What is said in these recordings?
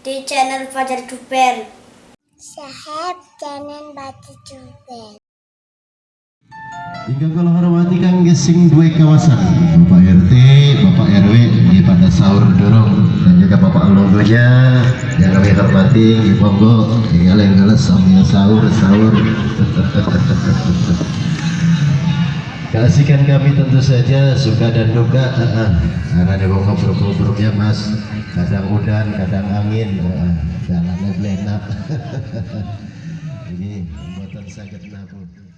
di channel Fajar Duper. Sahab jangan baca juga. Hingga kalau hormati kang gesing dua kawasan. Bapak RT, Bapak RW di pada sahur dorong. Dan juga Bapak Longgonya yang kami hormati di Monggo. Ya yang sambil sahur sahur. Kasihkan kami tentu saja suka dan duka. Karena ada ngobrol-ngobrol ya mas kadang udan kadang angin jalannya belenak ini buatan sakit nabung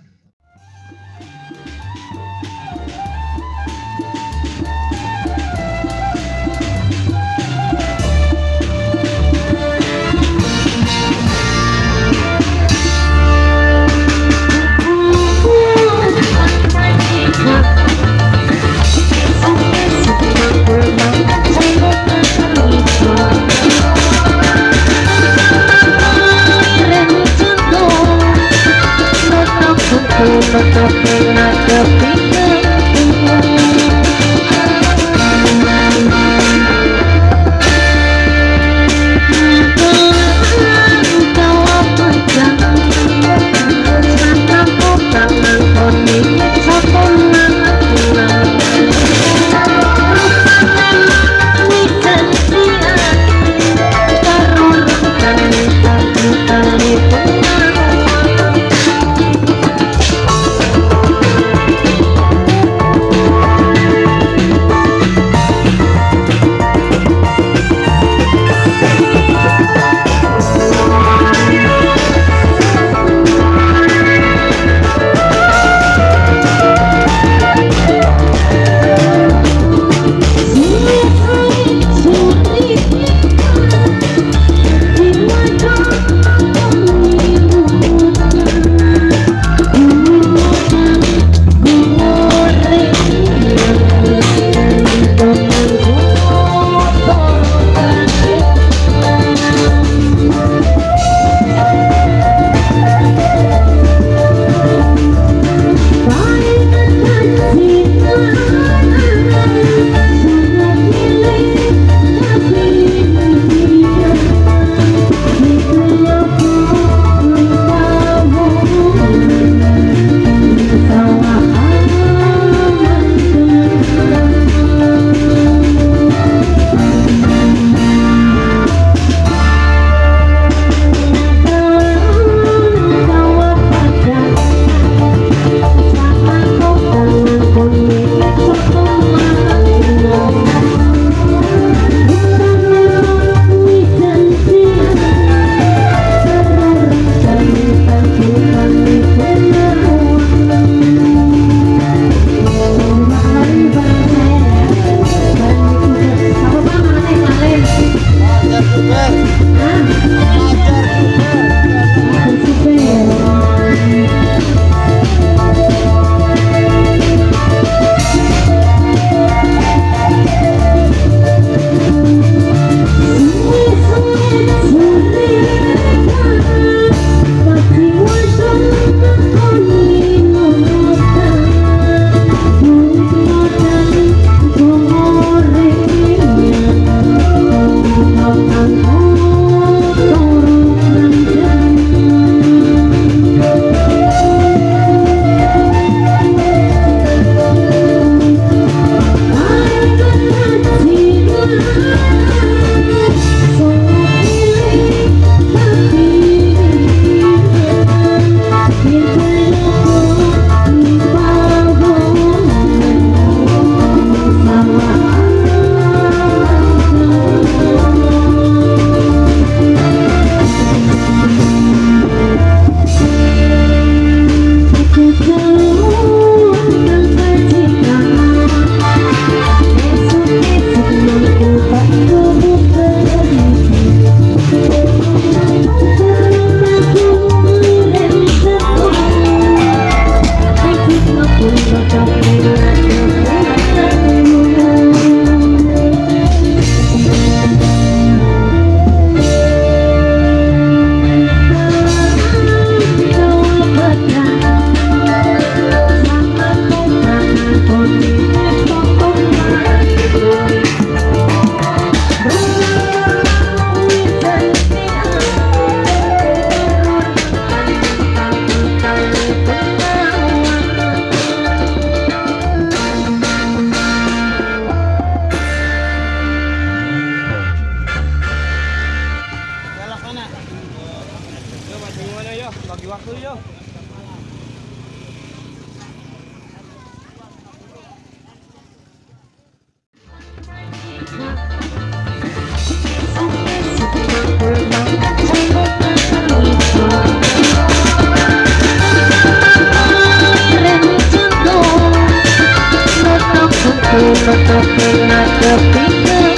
Aku tetap pernah kepikir Foto pernah kepikir